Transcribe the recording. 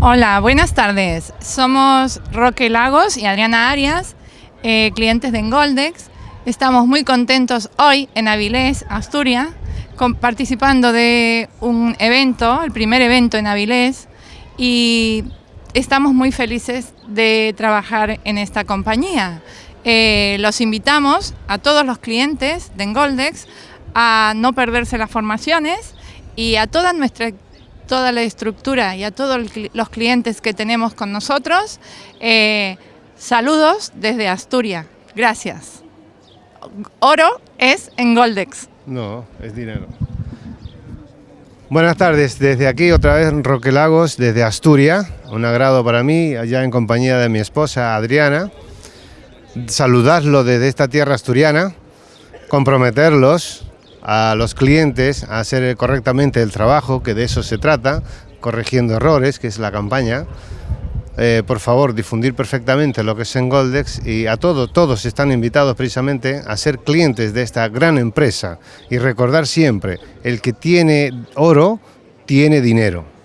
Hola, buenas tardes. Somos Roque Lagos y Adriana Arias, eh, clientes de Engoldex. Estamos muy contentos hoy en Avilés, Asturias, participando de un evento, el primer evento en Avilés, y estamos muy felices de trabajar en esta compañía. Eh, los invitamos a todos los clientes de Engoldex a no perderse las formaciones y a toda nuestra toda la estructura y a todos los clientes que tenemos con nosotros. eh, saludos desde Asturias. Gracias. Oro es en Goldex. No, es dinero. Buenas tardes, desde aquí otra vez Roque Lagos, desde Asturias. Un agrado para mí, allá en compañía de mi esposa Adriana. Saludarlo desde esta tierra asturiana, comprometerlos a los clientes a hacer correctamente el trabajo, que de eso se trata, corrigiendo errores, que es la campaña. Eh, por favor, difundir perfectamente lo que es en Goldex y a todos, todos están invitados precisamente a ser clientes de esta gran empresa y recordar siempre, el que tiene oro, tiene dinero.